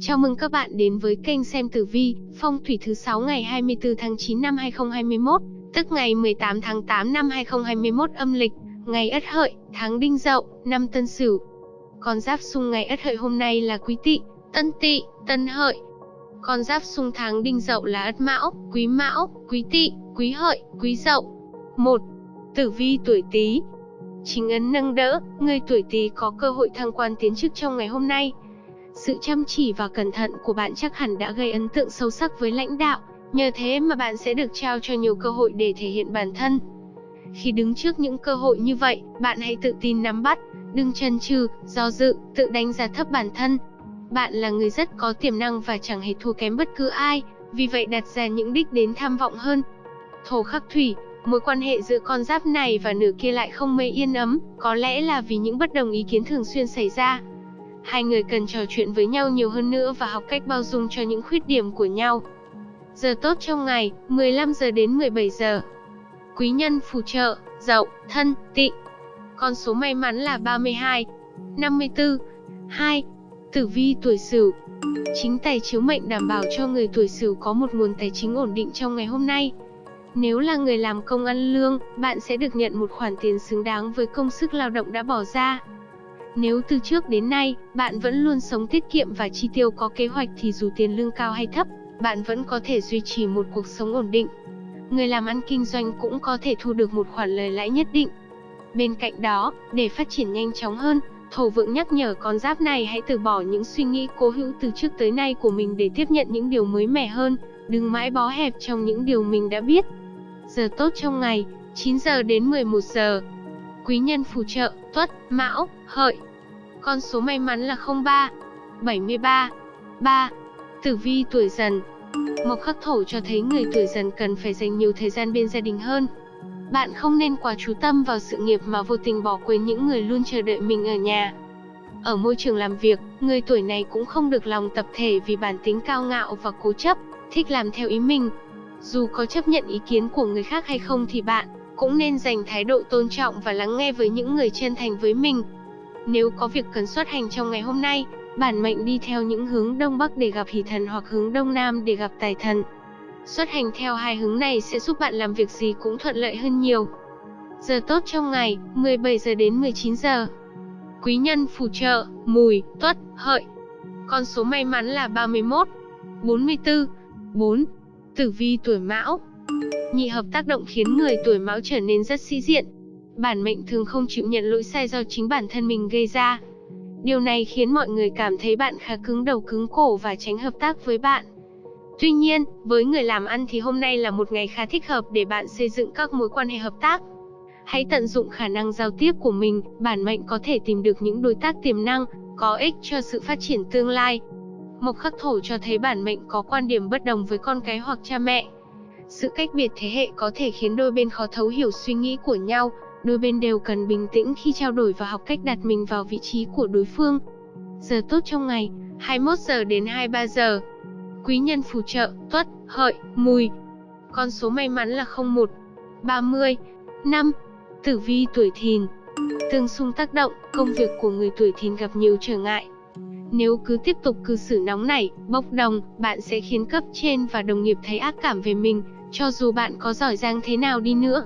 Chào mừng các bạn đến với kênh xem tử vi, phong thủy thứ 6 ngày 24 tháng 9 năm 2021, tức ngày 18 tháng 8 năm 2021 âm lịch, ngày Ất Hợi, tháng Đinh Dậu, năm Tân Sửu. Con giáp xung ngày Ất Hợi hôm nay là Quý Tỵ, Tân Tỵ, Tân Hợi. Con giáp xung tháng Đinh Dậu là Ất Mão, Quý Mão, Quý Tỵ, Quý Hợi, Quý Dậu. 1. Tử vi tuổi Tý. Chính ấn nâng đỡ, người tuổi Tý có cơ hội thăng quan tiến chức trong ngày hôm nay. Sự chăm chỉ và cẩn thận của bạn chắc hẳn đã gây ấn tượng sâu sắc với lãnh đạo, nhờ thế mà bạn sẽ được trao cho nhiều cơ hội để thể hiện bản thân. Khi đứng trước những cơ hội như vậy, bạn hãy tự tin nắm bắt, đừng chần chừ, do dự, tự đánh giá thấp bản thân. Bạn là người rất có tiềm năng và chẳng hề thua kém bất cứ ai, vì vậy đặt ra những đích đến tham vọng hơn. Thổ khắc thủy, mối quan hệ giữa con giáp này và nửa kia lại không mấy yên ấm, có lẽ là vì những bất đồng ý kiến thường xuyên xảy ra. Hai người cần trò chuyện với nhau nhiều hơn nữa và học cách bao dung cho những khuyết điểm của nhau. Giờ tốt trong ngày, 15 giờ đến 17 giờ. Quý nhân phù trợ, dậu, thân, tị. Con số may mắn là 32, 54, 2. Tử vi tuổi Sửu. Chính tài chiếu mệnh đảm bảo cho người tuổi Sửu có một nguồn tài chính ổn định trong ngày hôm nay. Nếu là người làm công ăn lương, bạn sẽ được nhận một khoản tiền xứng đáng với công sức lao động đã bỏ ra. Nếu từ trước đến nay, bạn vẫn luôn sống tiết kiệm và chi tiêu có kế hoạch thì dù tiền lương cao hay thấp, bạn vẫn có thể duy trì một cuộc sống ổn định. Người làm ăn kinh doanh cũng có thể thu được một khoản lời lãi nhất định. Bên cạnh đó, để phát triển nhanh chóng hơn, Thổ vượng nhắc nhở con giáp này hãy từ bỏ những suy nghĩ cố hữu từ trước tới nay của mình để tiếp nhận những điều mới mẻ hơn, đừng mãi bó hẹp trong những điều mình đã biết. Giờ tốt trong ngày, 9 giờ đến 11 giờ. Quý nhân phù trợ, Tuất, Mão, Hợi. Con số may mắn là 03, 73, 3. Tử vi tuổi dần. Mộc khắc thổ cho thấy người tuổi dần cần phải dành nhiều thời gian bên gia đình hơn. Bạn không nên quá chú tâm vào sự nghiệp mà vô tình bỏ quên những người luôn chờ đợi mình ở nhà. Ở môi trường làm việc, người tuổi này cũng không được lòng tập thể vì bản tính cao ngạo và cố chấp, thích làm theo ý mình. Dù có chấp nhận ý kiến của người khác hay không thì bạn cũng nên dành thái độ tôn trọng và lắng nghe với những người chân thành với mình. Nếu có việc cần xuất hành trong ngày hôm nay, bản mệnh đi theo những hướng đông bắc để gặp hỷ thần hoặc hướng đông nam để gặp tài thần. Xuất hành theo hai hướng này sẽ giúp bạn làm việc gì cũng thuận lợi hơn nhiều. Giờ tốt trong ngày, 17 giờ đến 19 giờ. Quý nhân phù trợ, mùi, tuất, hợi. Con số may mắn là 31, 44, 4. Tử vi tuổi mão. Nhị hợp tác động khiến người tuổi mão trở nên rất sĩ diện. Bản mệnh thường không chịu nhận lỗi sai do chính bản thân mình gây ra. Điều này khiến mọi người cảm thấy bạn khá cứng đầu cứng cổ và tránh hợp tác với bạn. Tuy nhiên, với người làm ăn thì hôm nay là một ngày khá thích hợp để bạn xây dựng các mối quan hệ hợp tác. Hãy tận dụng khả năng giao tiếp của mình, bản mệnh có thể tìm được những đối tác tiềm năng, có ích cho sự phát triển tương lai. Mộc khắc thổ cho thấy bản mệnh có quan điểm bất đồng với con cái hoặc cha mẹ. Sự cách biệt thế hệ có thể khiến đôi bên khó thấu hiểu suy nghĩ của nhau, đôi bên đều cần bình tĩnh khi trao đổi và học cách đặt mình vào vị trí của đối phương. Giờ tốt trong ngày, 21 giờ đến 23 giờ. Quý nhân phù trợ, tuất, hợi, mùi. Con số may mắn là 01, 30, 5. Tử vi tuổi thìn. Tương xung tác động, công việc của người tuổi thìn gặp nhiều trở ngại. Nếu cứ tiếp tục cư xử nóng nảy, bốc đồng, bạn sẽ khiến cấp trên và đồng nghiệp thấy ác cảm về mình, cho dù bạn có giỏi giang thế nào đi nữa.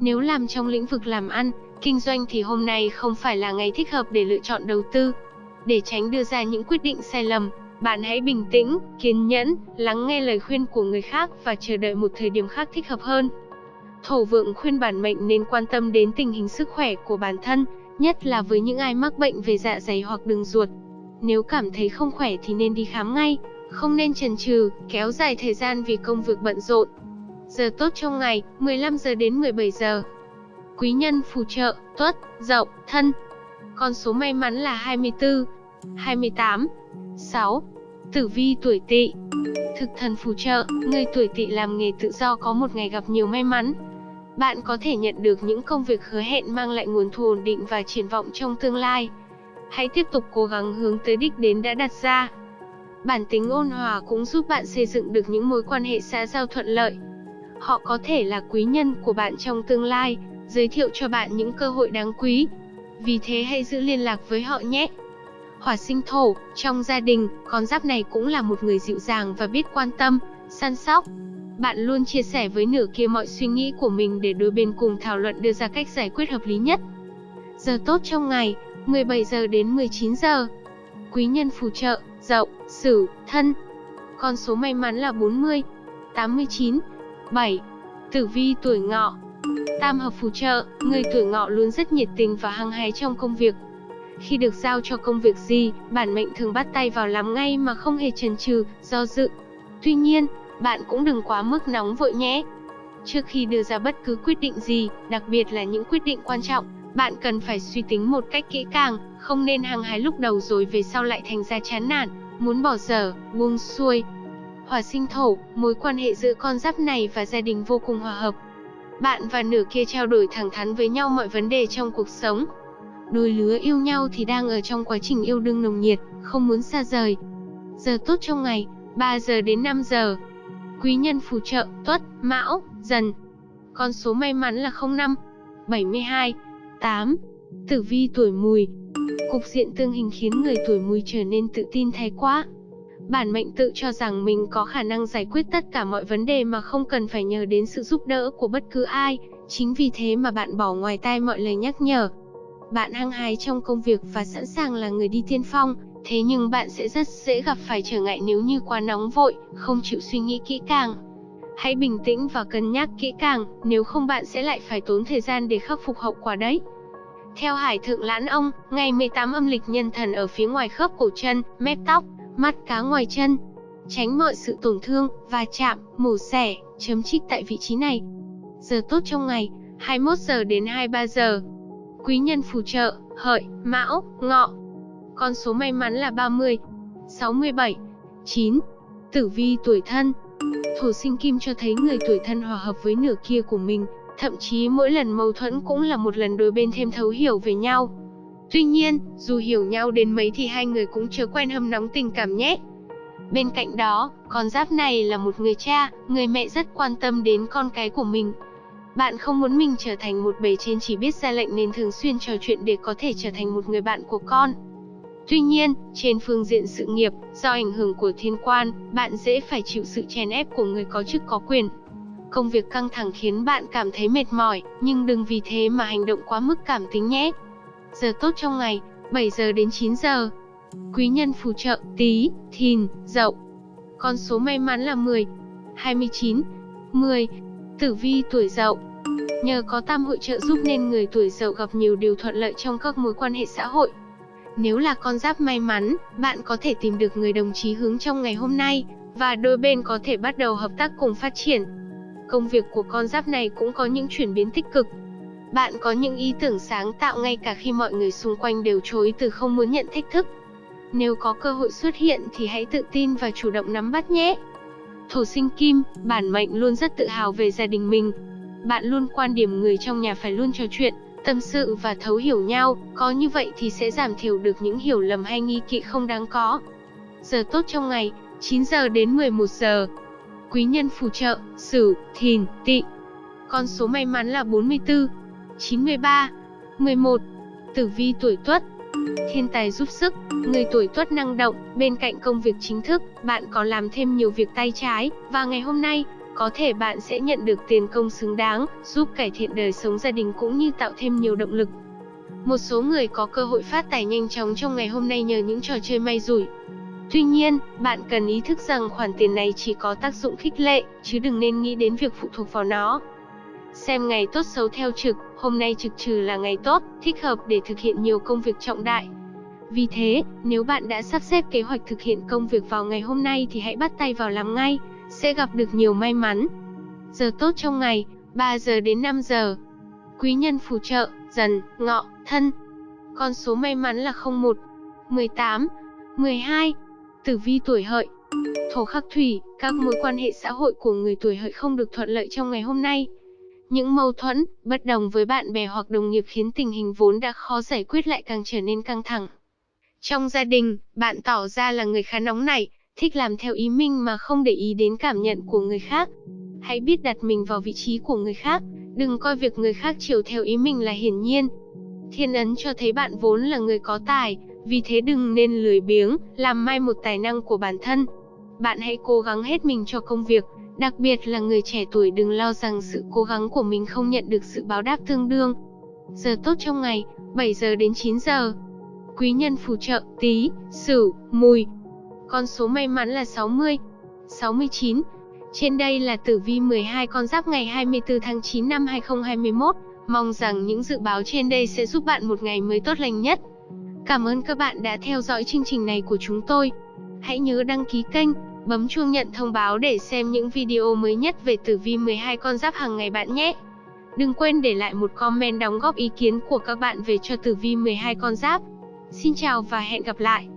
Nếu làm trong lĩnh vực làm ăn, kinh doanh thì hôm nay không phải là ngày thích hợp để lựa chọn đầu tư. Để tránh đưa ra những quyết định sai lầm, bạn hãy bình tĩnh, kiên nhẫn, lắng nghe lời khuyên của người khác và chờ đợi một thời điểm khác thích hợp hơn. Thổ vượng khuyên bản mệnh nên quan tâm đến tình hình sức khỏe của bản thân, nhất là với những ai mắc bệnh về dạ dày hoặc đường ruột. Nếu cảm thấy không khỏe thì nên đi khám ngay, không nên chần chừ, kéo dài thời gian vì công việc bận rộn. Giờ tốt trong ngày, 15 giờ đến 17 giờ. Quý nhân phù trợ, tuất, dậu, thân. Con số may mắn là 24, 28, 6. Tử vi tuổi tỵ Thực thần phù trợ, người tuổi tỵ làm nghề tự do có một ngày gặp nhiều may mắn. Bạn có thể nhận được những công việc hứa hẹn mang lại nguồn thu ổn định và triển vọng trong tương lai. Hãy tiếp tục cố gắng hướng tới đích đến đã đặt ra. Bản tính ôn hòa cũng giúp bạn xây dựng được những mối quan hệ xã giao thuận lợi. Họ có thể là quý nhân của bạn trong tương lai, giới thiệu cho bạn những cơ hội đáng quý. Vì thế hãy giữ liên lạc với họ nhé. Hỏa sinh thổ, trong gia đình, con giáp này cũng là một người dịu dàng và biết quan tâm, săn sóc. Bạn luôn chia sẻ với nửa kia mọi suy nghĩ của mình để đôi bên cùng thảo luận đưa ra cách giải quyết hợp lý nhất. Giờ tốt trong ngày, 17 giờ đến 19 giờ. Quý nhân phù trợ, Dậu, Sửu, Thân. Con số may mắn là 40, 89, 7. Tử vi tuổi Ngọ. Tam hợp phù trợ, người tuổi Ngọ luôn rất nhiệt tình và hăng hái trong công việc. Khi được giao cho công việc gì, bản mệnh thường bắt tay vào làm ngay mà không hề chần chừ, do dự. Tuy nhiên, bạn cũng đừng quá mức nóng vội nhé. Trước khi đưa ra bất cứ quyết định gì, đặc biệt là những quyết định quan trọng, bạn cần phải suy tính một cách kỹ càng, không nên hăng hái lúc đầu rồi về sau lại thành ra chán nản, muốn bỏ dở, buông xuôi. Hỏa sinh thổ, mối quan hệ giữa con giáp này và gia đình vô cùng hòa hợp. Bạn và nửa kia trao đổi thẳng thắn với nhau mọi vấn đề trong cuộc sống. Đôi lứa yêu nhau thì đang ở trong quá trình yêu đương nồng nhiệt, không muốn xa rời. Giờ tốt trong ngày, 3 giờ đến 5 giờ. Quý nhân phù trợ, tuất, mão, dần. Con số may mắn là 05, 72, 8. Tử vi tuổi mùi Cục diện tương hình khiến người tuổi mùi trở nên tự tin thái quá. Bản mệnh tự cho rằng mình có khả năng giải quyết tất cả mọi vấn đề mà không cần phải nhờ đến sự giúp đỡ của bất cứ ai, chính vì thế mà bạn bỏ ngoài tai mọi lời nhắc nhở. Bạn hăng hái trong công việc và sẵn sàng là người đi tiên phong, thế nhưng bạn sẽ rất dễ gặp phải trở ngại nếu như quá nóng vội, không chịu suy nghĩ kỹ càng. Hãy bình tĩnh và cân nhắc kỹ càng, nếu không bạn sẽ lại phải tốn thời gian để khắc phục hậu quả đấy. Theo Hải Thượng Lãn Ông, ngày 18 âm lịch nhân thần ở phía ngoài khớp cổ chân, mép tóc, mắt cá ngoài chân. Tránh mọi sự tổn thương, va chạm, mổ xẻ, chấm trích tại vị trí này. Giờ tốt trong ngày, 21 giờ đến 23 giờ. Quý nhân phù trợ, hợi, mão, ngọ. Con số may mắn là 30, 67, 9. Tử vi tuổi thân. Thổ sinh kim cho thấy người tuổi thân hòa hợp với nửa kia của mình, thậm chí mỗi lần mâu thuẫn cũng là một lần đôi bên thêm thấu hiểu về nhau. Tuy nhiên, dù hiểu nhau đến mấy thì hai người cũng chưa quen hâm nóng tình cảm nhé. Bên cạnh đó, con giáp này là một người cha, người mẹ rất quan tâm đến con cái của mình. Bạn không muốn mình trở thành một bề trên chỉ biết ra lệnh nên thường xuyên trò chuyện để có thể trở thành một người bạn của con. Tuy nhiên, trên phương diện sự nghiệp, do ảnh hưởng của thiên quan, bạn dễ phải chịu sự chèn ép của người có chức có quyền. Công việc căng thẳng khiến bạn cảm thấy mệt mỏi, nhưng đừng vì thế mà hành động quá mức cảm tính nhé. Giờ tốt trong ngày, 7 giờ đến 9 giờ. Quý nhân phù trợ, tí, thìn, dậu. Con số may mắn là 10, 29, 10. Tử vi tuổi dậu. Nhờ có tam hội trợ giúp nên người tuổi dậu gặp nhiều điều thuận lợi trong các mối quan hệ xã hội. Nếu là con giáp may mắn, bạn có thể tìm được người đồng chí hướng trong ngày hôm nay, và đôi bên có thể bắt đầu hợp tác cùng phát triển. Công việc của con giáp này cũng có những chuyển biến tích cực. Bạn có những ý tưởng sáng tạo ngay cả khi mọi người xung quanh đều chối từ không muốn nhận thách thức. Nếu có cơ hội xuất hiện thì hãy tự tin và chủ động nắm bắt nhé. Thổ sinh kim, bản mệnh luôn rất tự hào về gia đình mình. Bạn luôn quan điểm người trong nhà phải luôn trò chuyện, tâm sự và thấu hiểu nhau, có như vậy thì sẽ giảm thiểu được những hiểu lầm hay nghi kỵ không đáng có. Giờ tốt trong ngày, 9 giờ đến 11 giờ. Quý nhân phù trợ, Sửu, Thìn, Tỵ. Con số may mắn là 44, 93, 11. Tử vi tuổi Tuất. Thiên tài giúp sức, người tuổi Tuất năng động, bên cạnh công việc chính thức, bạn có làm thêm nhiều việc tay trái, và ngày hôm nay, có thể bạn sẽ nhận được tiền công xứng đáng, giúp cải thiện đời sống gia đình cũng như tạo thêm nhiều động lực. Một số người có cơ hội phát tài nhanh chóng trong ngày hôm nay nhờ những trò chơi may rủi. Tuy nhiên, bạn cần ý thức rằng khoản tiền này chỉ có tác dụng khích lệ, chứ đừng nên nghĩ đến việc phụ thuộc vào nó. Xem ngày tốt xấu theo trực, hôm nay trực trừ là ngày tốt, thích hợp để thực hiện nhiều công việc trọng đại. Vì thế, nếu bạn đã sắp xếp kế hoạch thực hiện công việc vào ngày hôm nay thì hãy bắt tay vào làm ngay, sẽ gặp được nhiều may mắn. Giờ tốt trong ngày, 3 giờ đến 5 giờ. Quý nhân phù trợ, dần, ngọ, thân. Con số may mắn là 01, 18, 12. Tử vi tuổi hợi. Thổ khắc thủy, các mối quan hệ xã hội của người tuổi hợi không được thuận lợi trong ngày hôm nay. Những mâu thuẫn, bất đồng với bạn bè hoặc đồng nghiệp khiến tình hình vốn đã khó giải quyết lại càng trở nên căng thẳng. Trong gia đình, bạn tỏ ra là người khá nóng nảy, thích làm theo ý mình mà không để ý đến cảm nhận của người khác. Hãy biết đặt mình vào vị trí của người khác, đừng coi việc người khác chiều theo ý mình là hiển nhiên. Thiên ấn cho thấy bạn vốn là người có tài, Vì thế đừng nên lười biếng, làm mai một tài năng của bản thân. Bạn hãy cố gắng hết mình cho công việc, đặc biệt là người trẻ tuổi đừng lo rằng sự cố gắng của mình không nhận được sự báo đáp tương đương. Giờ tốt trong ngày, 7 giờ đến 9 giờ. Quý nhân phù trợ, tí, sửu, mùi. Con số may mắn là 60, 69. Trên đây là tử vi 12 con giáp ngày 24 tháng 9 năm 2021. Mong rằng những dự báo trên đây sẽ giúp bạn một ngày mới tốt lành nhất. Cảm ơn các bạn đã theo dõi chương trình này của chúng tôi. Hãy nhớ đăng ký kênh, bấm chuông nhận thông báo để xem những video mới nhất về tử vi 12 con giáp hàng ngày bạn nhé. Đừng quên để lại một comment đóng góp ý kiến của các bạn về cho tử vi 12 con giáp. Xin chào và hẹn gặp lại.